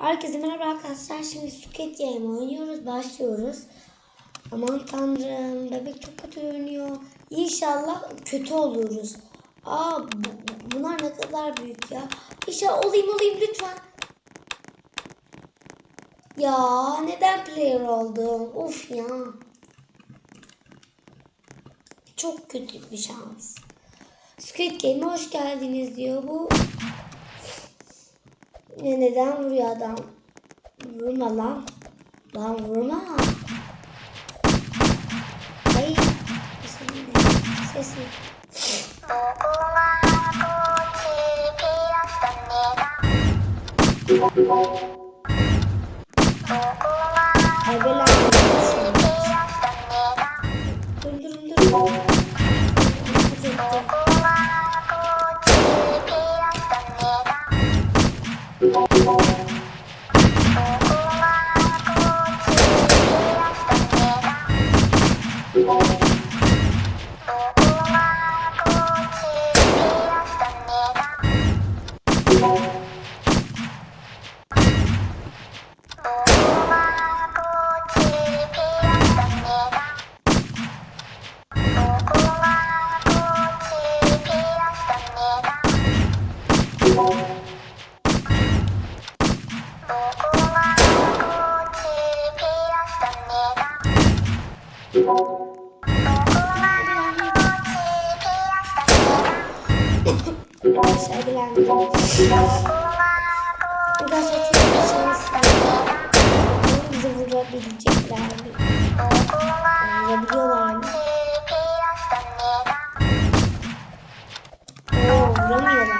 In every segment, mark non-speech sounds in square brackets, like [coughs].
Herkese merhaba arkadaşlar. Şimdi Squid Game oynuyoruz. Başlıyoruz. Aman tanrım. Bebek çok kötü oynuyor. İnşallah kötü oluruz. Aa bu- bunlar ne kadar büyük ya. İnşallah olayım olayım lütfen. Ya neden player oldum? Of ya. Çok kötü bir şans. Squid Game'e hoş geldiniz diyor bu. Ya neden vuruyor adam? Vurma lan. Lan vurma. Ay. Sesini. Sesini. Ebeler. Dur dur dur. Arkadaşlar bilendim. Arkadaşlar çok bir şans var. Bizi vurabilecekler mi? Vurabiliyorlar mı? Oo, vuramıyorlar. Arkadaşlar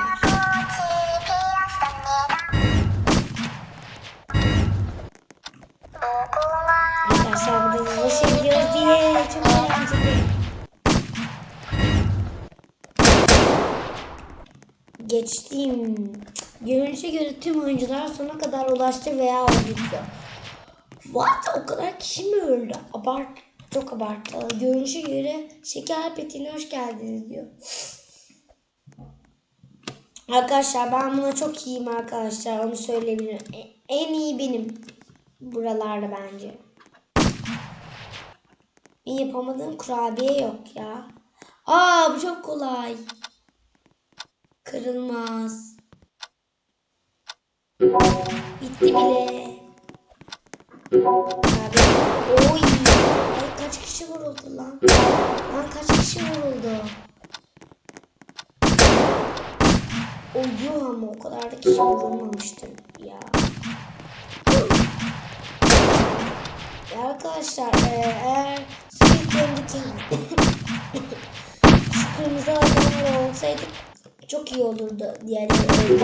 Geçtiğim görünüşe göre tüm oyuncular sona kadar ulaştı veya öldü. What? O kadar kişi mi öldü? Abart, çok abartı. Görünüşe göre şeker petine hoş geldiniz diyor. Arkadaşlar ben buna çok iyiyim arkadaşlar. Onu söyleyebilirim. E- En iyi benim. Buralarda bence. Bir yapamadığım kurabiye yok ya. Aa bu çok kolay. Kırılmaz. Bitti bile. Abi, oy. Ay, kaç kişi vuruldu lan? Lan kaç kişi vuruldu? Uyuyor ama o kadar da kişi vurulmamıştır ya. Ya arkadaşlar e, eğer Squid Game'deki [laughs] şu kırmızı adamlar olsaydı çok iyi olurdu. Diğerleri öldürürdü.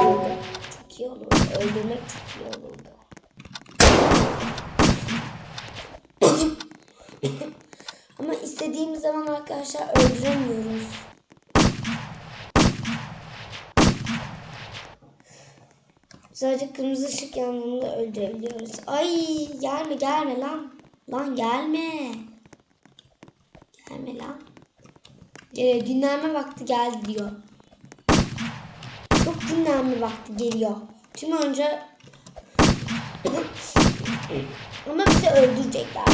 Çok iyi olurdu. Öldürmek çok iyi olurdu. [laughs] Ama istediğimiz zaman arkadaşlar öldüremiyoruz. Sadece kırmızı ışık yandığında öldürebiliyoruz. Ay gelme gelme lan. Lan gelme. Gelme lan. Ee, dinlenme vakti geldi diyor. Çok dinlenme vakti geliyor. Tüm önce ama bizi öldürecekler.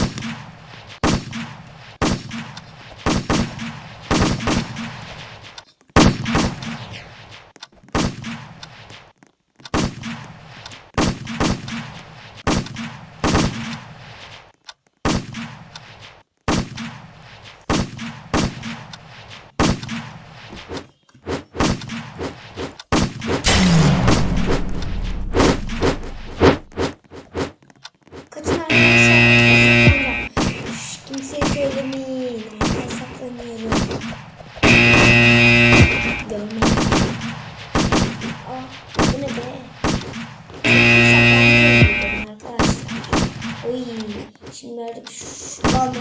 Şimdi artık şu anda.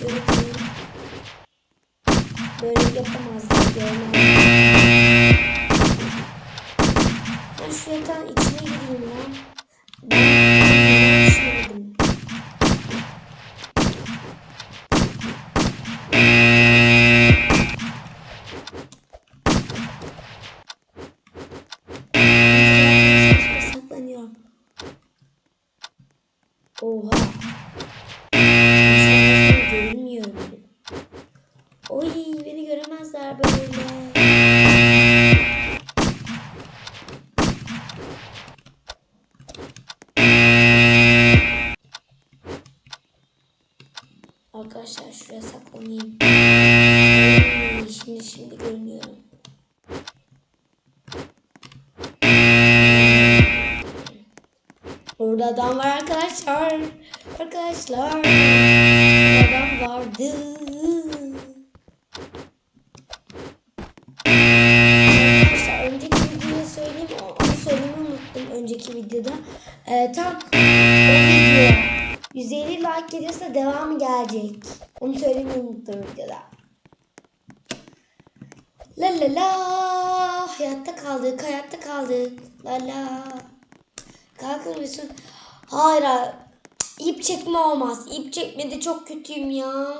Şöyle koyayım. Böyle yapamazlar. Görmem. Ben şu yatağın içine gireyim lan. Oha. İnsanlar görünmüyor. Oy beni göremezler böyle. Arkadaşlar şuraya saklanayım. Ay, Şimdi şimdi görünüyorum. Orada adam var arkadaşlar. Arkadaşlar. Adam vardı. Arkadaşlar önceki videoda söyleyeyim. Onu söylemeyi unuttum önceki videoda. Ee, tam o video 150 like gelirse devamı gelecek. Onu söylemeyi unuttum videoda. La la la. Hayatta kaldık, hayatta kaldık. La la. Kalkın mısın? Hayır, hayır. İp çekme olmaz. İp çekmede çok kötüyüm ya.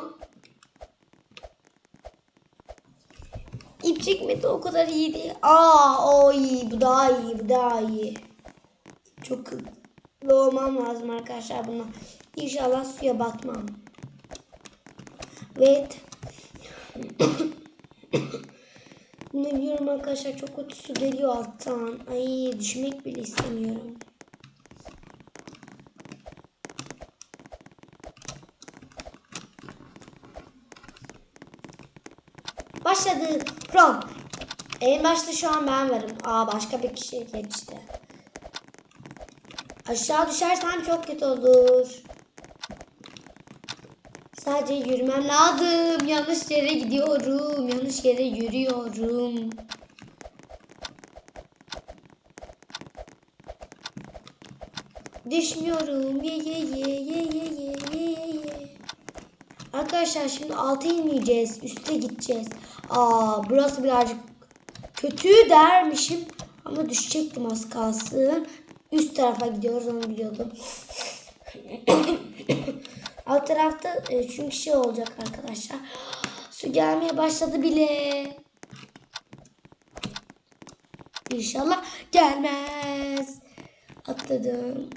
İp çekmede o kadar iyi değil. Aa, o iyi. Bu daha iyi. Bu daha iyi. Çok hızlı olmam lazım arkadaşlar buna. İnşallah suya batmam. Evet. [coughs] ne biliyorum arkadaşlar çok kötü su geliyor alttan. Ay düşmek bile istemiyorum. From. En başta şu an ben varım. Aa başka bir kişi geçti. Aşağı düşersem çok kötü olur. Sadece yürümem lazım. Yanlış yere gidiyorum. Yanlış yere yürüyorum. Düşmüyorum. Ye ye ye ye ye ye ye. Arkadaşlar şimdi alta inmeyeceğiz. Üste gideceğiz. Aa burası birazcık kötü dermişim. Ama düşecektim az kalsın. Üst tarafa gidiyoruz onu biliyordum. [coughs] Alt tarafta e, çünkü şey olacak arkadaşlar. Su gelmeye başladı bile. İnşallah gelmez. Atladım.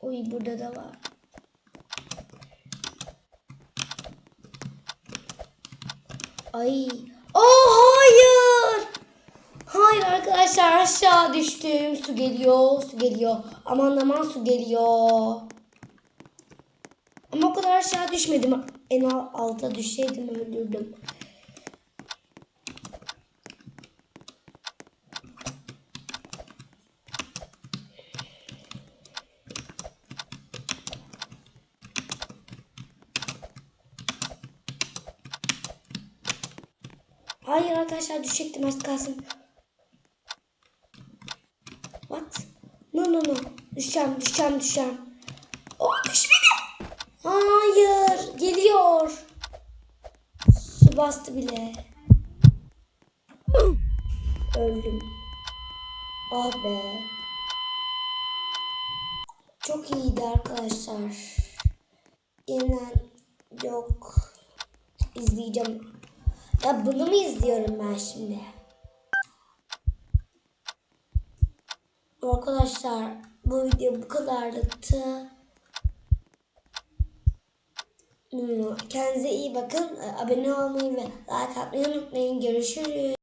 Oy burada da var. Ay. Oh hayır. Hayır arkadaşlar aşağı düştüm. Su geliyor, su geliyor. Aman aman su geliyor. Ama o kadar aşağı düşmedim. En al- alta düşseydim öldürdüm. Hayır arkadaşlar düşecektim az kalsın. What? No no no. Düşeceğim düşeceğim düşeceğim. Oh düşmedim. Hayır geliyor. Su bastı bile. Öldüm. Ah be. Çok iyiydi arkadaşlar. Yeniden yok. İzleyeceğim. Ya bunu mu izliyorum ben şimdi? Arkadaşlar bu video bu kadarlıktı. Hmm, Kendinize iyi bakın. Abone olmayı ve like atmayı unutmayın. Görüşürüz.